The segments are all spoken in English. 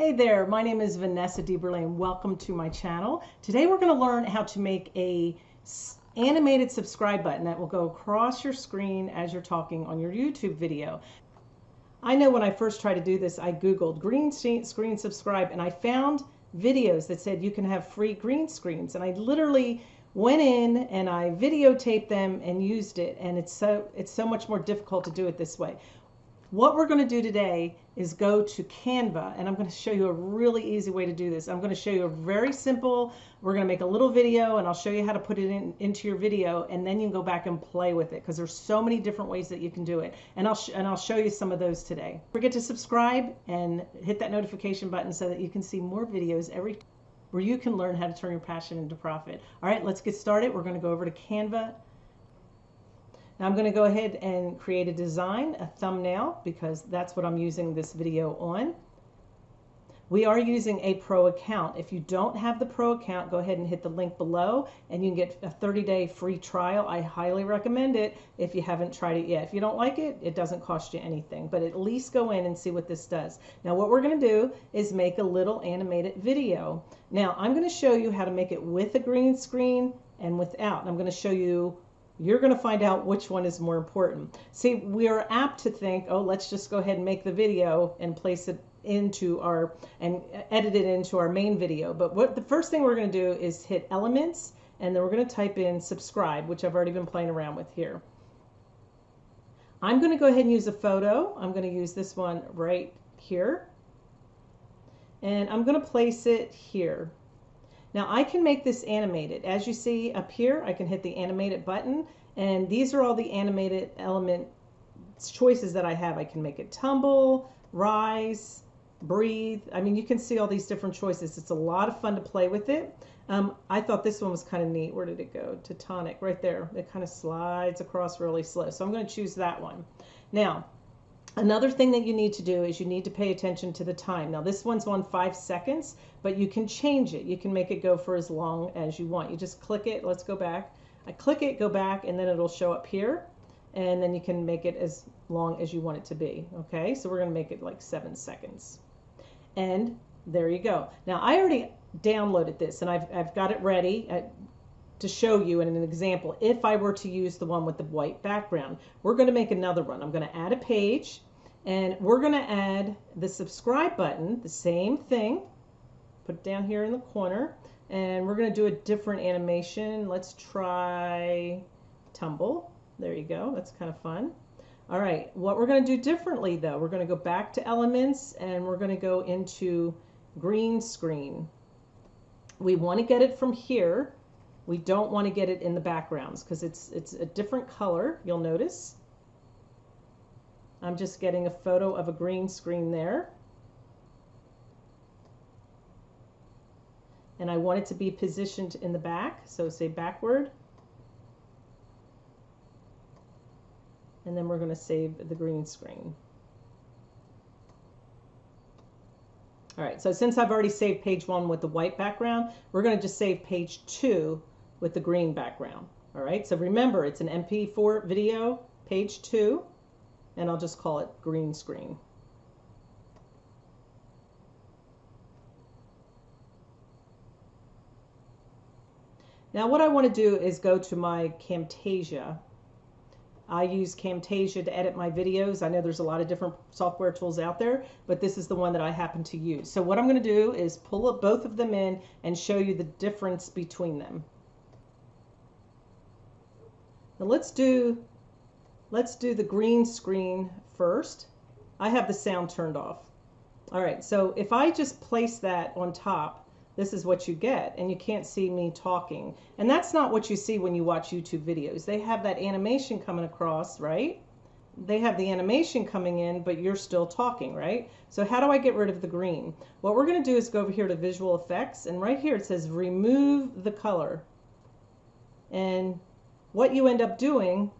Hey there, my name is Vanessa DeBerle and welcome to my channel. Today we're going to learn how to make a animated subscribe button that will go across your screen as you're talking on your YouTube video. I know when I first tried to do this, I Googled green screen subscribe and I found videos that said you can have free green screens and I literally went in and I videotaped them and used it and it's so it's so much more difficult to do it this way. What we're going to do today is go to Canva and I'm going to show you a really easy way to do this. I'm going to show you a very simple, we're going to make a little video and I'll show you how to put it in, into your video and then you can go back and play with it because there's so many different ways that you can do it. And I'll, and I'll show you some of those today. Forget to subscribe and hit that notification button so that you can see more videos every where you can learn how to turn your passion into profit. All right, let's get started. We're going to go over to Canva now I'm going to go ahead and create a design, a thumbnail, because that's what I'm using this video on. We are using a pro account. If you don't have the pro account, go ahead and hit the link below and you can get a 30 day free trial. I highly recommend it if you haven't tried it yet. If you don't like it, it doesn't cost you anything, but at least go in and see what this does. Now what we're going to do is make a little animated video. Now I'm going to show you how to make it with a green screen and without. I'm going to show you you're going to find out which one is more important. See, we are apt to think, oh, let's just go ahead and make the video and place it into our and edit it into our main video. But what the first thing we're going to do is hit elements and then we're going to type in subscribe, which I've already been playing around with here. I'm going to go ahead and use a photo. I'm going to use this one right here. And I'm going to place it here. Now I can make this animated. As you see up here, I can hit the animated button and these are all the animated element choices that I have. I can make it tumble, rise, breathe. I mean, you can see all these different choices. It's a lot of fun to play with it. Um, I thought this one was kind of neat. Where did it go? Tectonic, right there. It kind of slides across really slow. So I'm going to choose that one. Now, Another thing that you need to do is you need to pay attention to the time. Now this one's on five seconds, but you can change it. You can make it go for as long as you want. You just click it. Let's go back. I click it, go back, and then it'll show up here. And then you can make it as long as you want it to be. Okay, so we're going to make it like seven seconds. And there you go. Now I already downloaded this and I've, I've got it ready. Uh, to show you in an example if I were to use the one with the white background. We're going to make another one. I'm going to add a page and we're going to add the subscribe button, the same thing. Put it down here in the corner and we're going to do a different animation. Let's try tumble. There you go. That's kind of fun. All right, what we're going to do differently though, we're going to go back to elements and we're going to go into green screen. We want to get it from here we don't want to get it in the backgrounds because it's, it's a different color, you'll notice. I'm just getting a photo of a green screen there. And I want it to be positioned in the back, so say backward. And then we're going to save the green screen. All right, so since I've already saved page one with the white background, we're going to just save page two with the green background. All right, so remember it's an MP4 video, page two, and I'll just call it green screen. Now what I want to do is go to my Camtasia. I use Camtasia to edit my videos. I know there's a lot of different software tools out there, but this is the one that I happen to use. So what I'm going to do is pull up both of them in and show you the difference between them. Now let's do, let's do the green screen first. I have the sound turned off. All right, so if I just place that on top, this is what you get, and you can't see me talking. And that's not what you see when you watch YouTube videos. They have that animation coming across, right? They have the animation coming in, but you're still talking, right? So how do I get rid of the green? What we're gonna do is go over here to visual effects, and right here it says remove the color. And what you end up doing,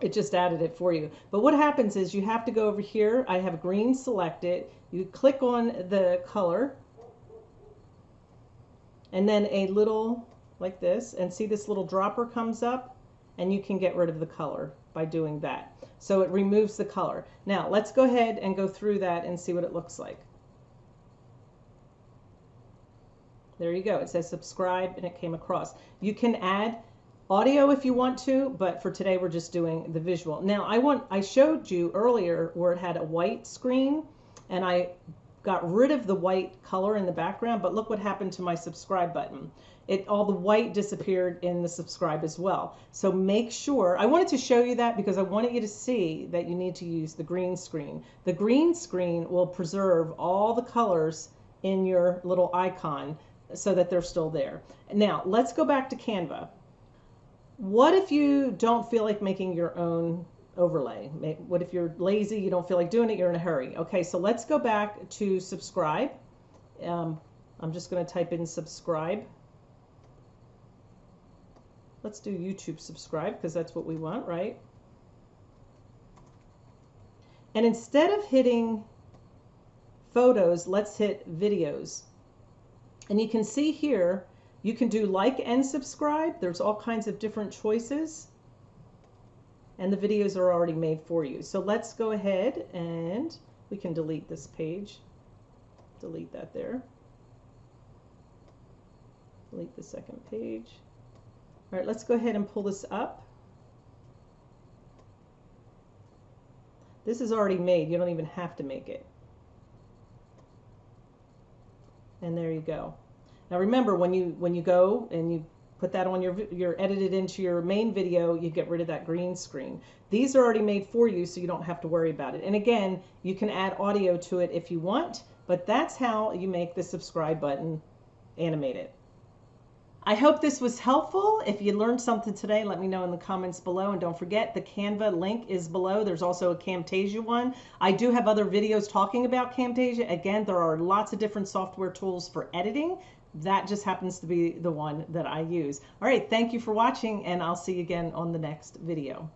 it just added it for you. But what happens is you have to go over here. I have green selected. You click on the color and then a little like this and see this little dropper comes up and you can get rid of the color by doing that. So it removes the color. Now let's go ahead and go through that and see what it looks like. There you go. It says subscribe and it came across. You can add audio if you want to, but for today we're just doing the visual. Now I want I showed you earlier where it had a white screen and I got rid of the white color in the background, but look what happened to my subscribe button. It all the white disappeared in the subscribe as well. So make sure I wanted to show you that because I wanted you to see that you need to use the green screen. The green screen will preserve all the colors in your little icon so that they're still there. Now, let's go back to Canva. What if you don't feel like making your own overlay? What if you're lazy, you don't feel like doing it, you're in a hurry? Okay, so let's go back to subscribe. Um, I'm just going to type in subscribe. Let's do YouTube subscribe because that's what we want, right? And instead of hitting photos, let's hit videos. And you can see here, you can do like and subscribe. There's all kinds of different choices and the videos are already made for you. So let's go ahead and we can delete this page. Delete that there. Delete the second page. All right, let's go ahead and pull this up. This is already made. You don't even have to make it. And there you go. Now remember, when you when you go and you put that on your your edited into your main video you get rid of that green screen. These are already made for you so you don't have to worry about it. And again you can add audio to it if you want but that's how you make the subscribe button animated I hope this was helpful. If you learned something today, let me know in the comments below. And don't forget, the Canva link is below. There's also a Camtasia one. I do have other videos talking about Camtasia. Again, there are lots of different software tools for editing that just happens to be the one that I use. All right, thank you for watching and I'll see you again on the next video.